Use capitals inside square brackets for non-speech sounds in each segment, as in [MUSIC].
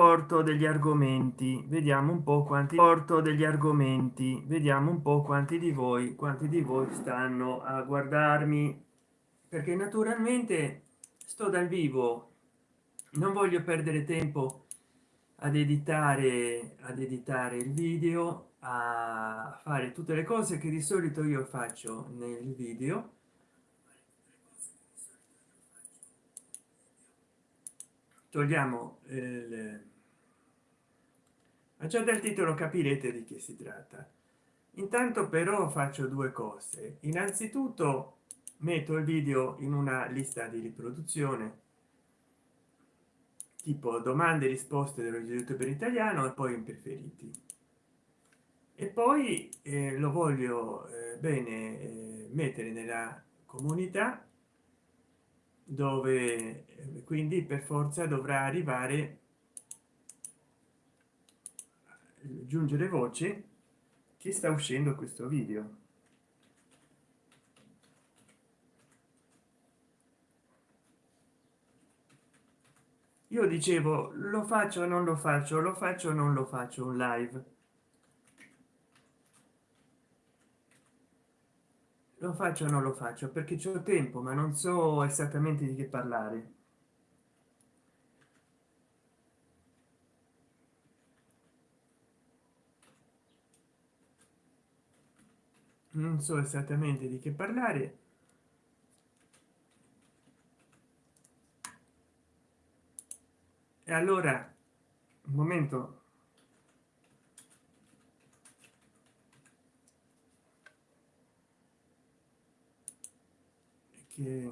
porto degli argomenti. Vediamo un po quanti porto degli argomenti. Vediamo un po quanti di voi quanti di voi stanno a guardarmi. Perché naturalmente sto dal vivo. Non voglio perdere tempo ad editare ad editare il video a fare tutte le cose che di solito io faccio nel video togliamo il ma già dal titolo capirete di che si tratta. Intanto però faccio due cose. Innanzitutto metto il video in una lista di riproduzione tipo domande e risposte dello youtube italiano e poi in preferiti e poi eh, lo voglio eh, bene eh, mettere nella comunità dove quindi per forza dovrà arrivare giungere voce che sta uscendo questo video. Io dicevo lo faccio non lo faccio? Lo faccio non lo faccio un live lo faccio non lo faccio? Perché c'è tempo ma non so esattamente di che parlare. Non so esattamente di che parlare. E allora un momento che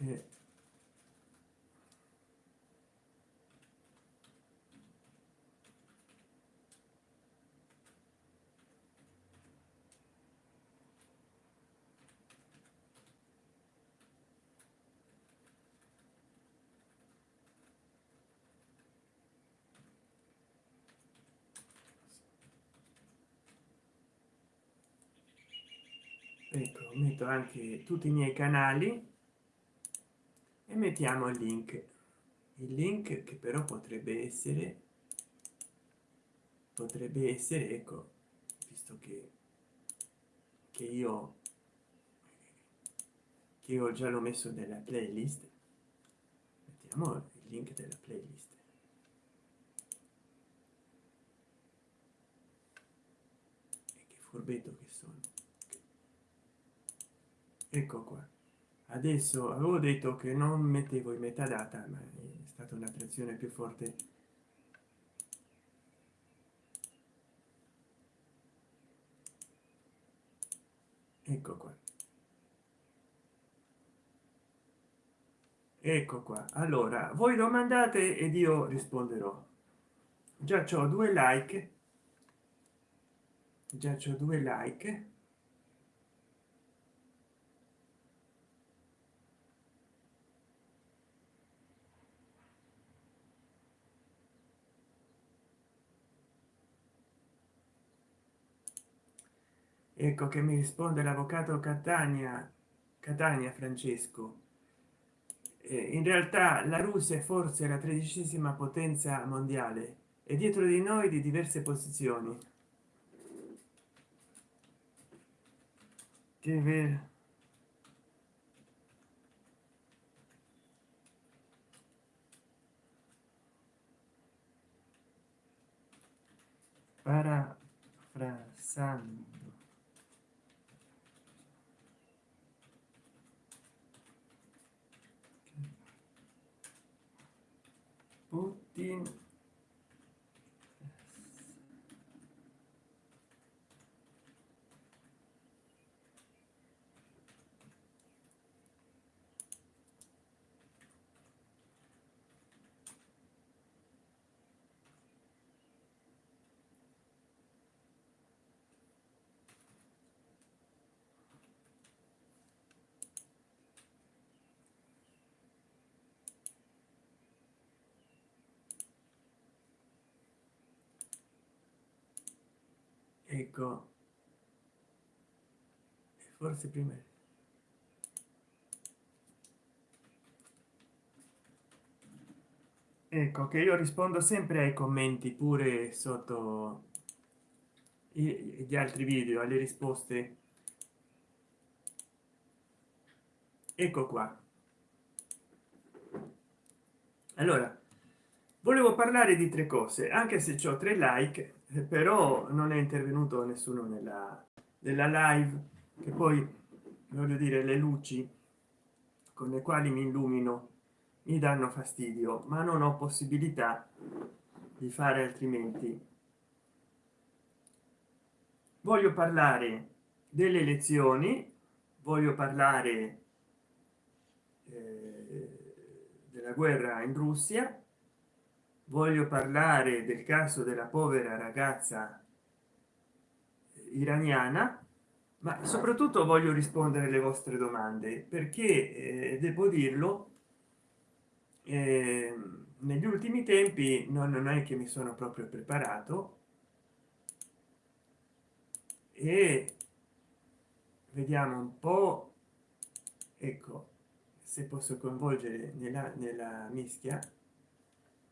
eh, ecco metto anche tutti i miei canali e mettiamo il link. Il link che però potrebbe essere potrebbe essere ecco visto che che io che io già l'ho messo nella playlist mettiamo il link della playlist. E che furbetto che ecco qua. Adesso avevo detto che non mettevo in metadata ma è stata un'attrazione più forte. Ecco qua. Ecco qua. Allora voi domandate ed io risponderò. Già c'ho due like. Già c'ho due like ecco che mi risponde l'avvocato catania catania francesco. Eh, in realtà la russia è forse la tredicesima potenza mondiale e dietro di noi di diverse posizioni. Vero parafrasando ecco. Forse prima ecco che io rispondo sempre ai commenti pure sotto gli altri video alle risposte. Ecco qua. Allora volevo parlare di tre cose anche se ho tre like però non è intervenuto nessuno nella, nella live che poi voglio dire le luci con le quali mi illumino mi danno fastidio ma non ho possibilità di fare altrimenti. Voglio parlare delle elezioni voglio parlare eh, della guerra in russia voglio parlare del caso della povera ragazza iraniana ma soprattutto voglio rispondere alle vostre domande perché eh, devo dirlo eh, negli ultimi tempi non, non è che mi sono proprio preparato e vediamo un po ecco se posso coinvolgere nella, nella mischia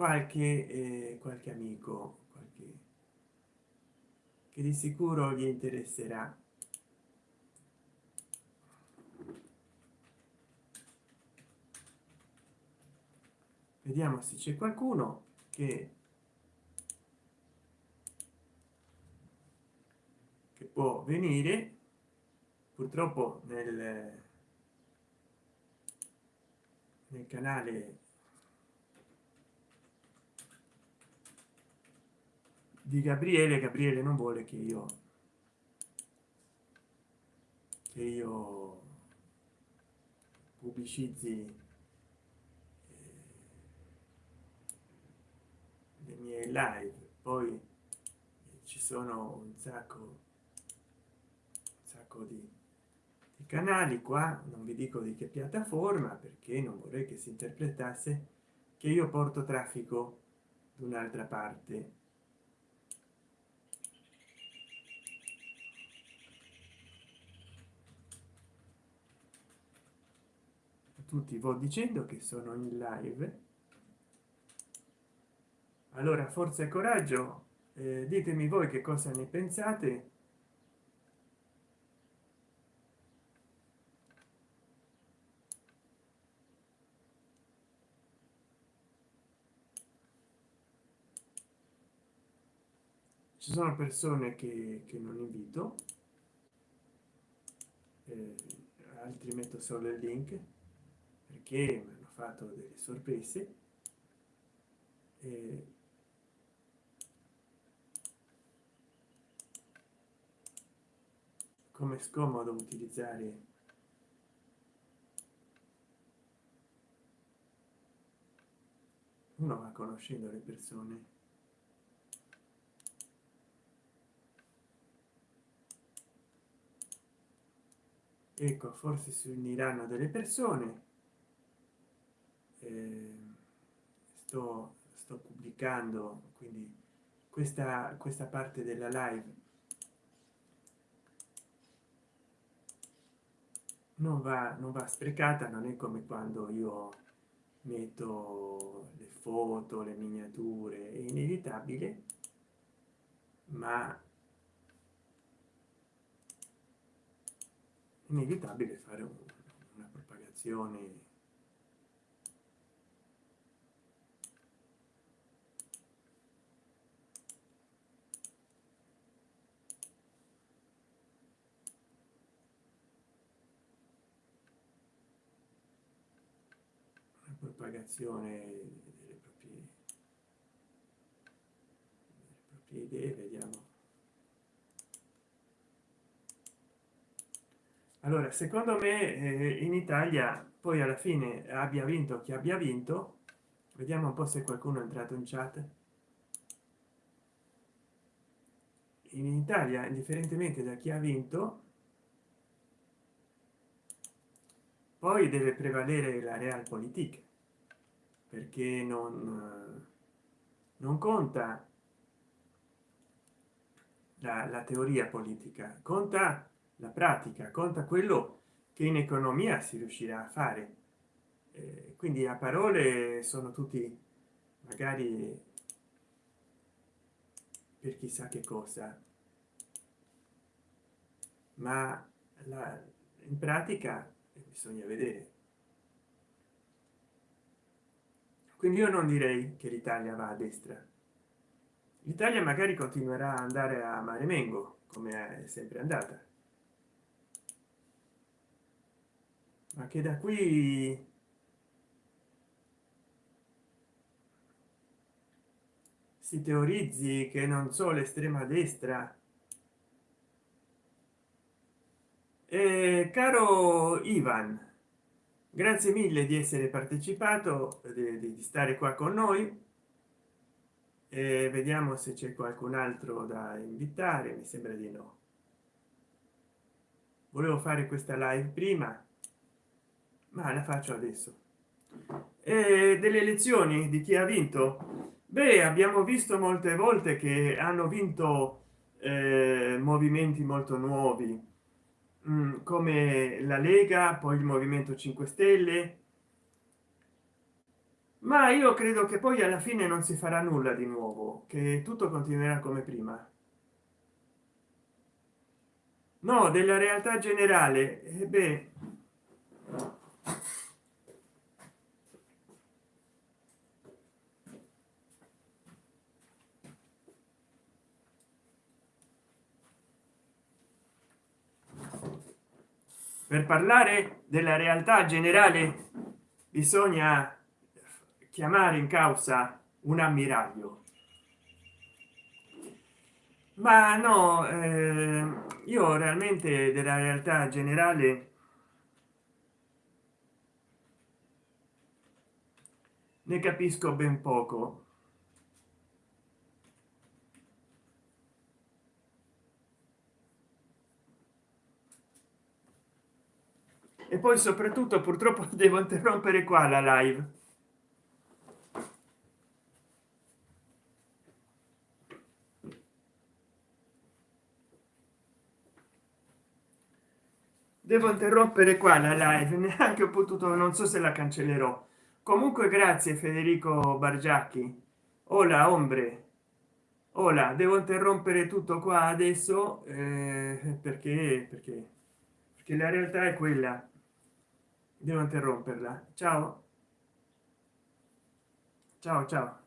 qualche eh, qualche amico qualche che di sicuro gli interesserà. Vediamo se c'è qualcuno che che può venire. Purtroppo nel nel canale di gabriele gabriele non vuole che io che io pubblicizzi le mie live. Poi ci sono un sacco un sacco di, di canali qua. Non vi dico di che piattaforma perché non vorrei che si interpretasse che io porto traffico da un'altra parte tutti vo dicendo che sono in live. Allora forza e coraggio eh, ditemi voi che cosa ne pensate. Ci sono persone che, che non invito. Eh, altri metto solo il link perché mi hanno fatto delle sorprese. Eh, come scomodo utilizzare uno va conoscendo le persone. Ecco forse si uniranno delle persone eh, sto sto pubblicando quindi questa questa parte della live non va non va sprecata non è come quando io metto le foto le miniature è inevitabile ma inevitabile fare una propagazione propagazione delle proprie, delle proprie idee vediamo. Allora secondo me eh, in italia poi alla fine abbia vinto chi abbia vinto. Vediamo un po se qualcuno è entrato in chat. In italia indifferentemente da chi ha vinto poi deve prevalere la realpolitik perché non non conta la, la teoria politica conta la pratica conta quello che in economia si riuscirà a fare. Eh, quindi a parole sono tutti magari per chissà che cosa. Ma la, in pratica bisogna vedere quindi io non direi che l'italia va a destra. L'italia magari continuerà a andare a mare mengo come è sempre andata. Ma che da qui si teorizzi che non so l'estrema destra. Eh, caro ivan grazie mille di essere partecipato di, di stare qua con noi. E vediamo se c'è qualcun altro da invitare mi sembra di no. Volevo fare questa live prima ma la faccio adesso. E delle elezioni di chi ha vinto? Beh abbiamo visto molte volte che hanno vinto eh, movimenti molto nuovi come la lega poi il movimento 5 stelle. Ma io credo che poi alla fine non si farà nulla di nuovo che tutto continuerà come prima. No della realtà generale. Eh beh per parlare della realtà generale bisogna chiamare in causa un ammiraglio. Ma no eh, io realmente della realtà generale ne capisco ben poco e poi soprattutto purtroppo [LAUGHS] devo interrompere qua la live. Devo interrompere qua la live [LAUGHS] neanche ho potuto non so se la cancellerò. Comunque grazie federico bargiacchi. Hola ombre. Ora devo interrompere tutto qua adesso eh, perché perché perché la realtà è quella devo interromperla. Ciao. Ciao ciao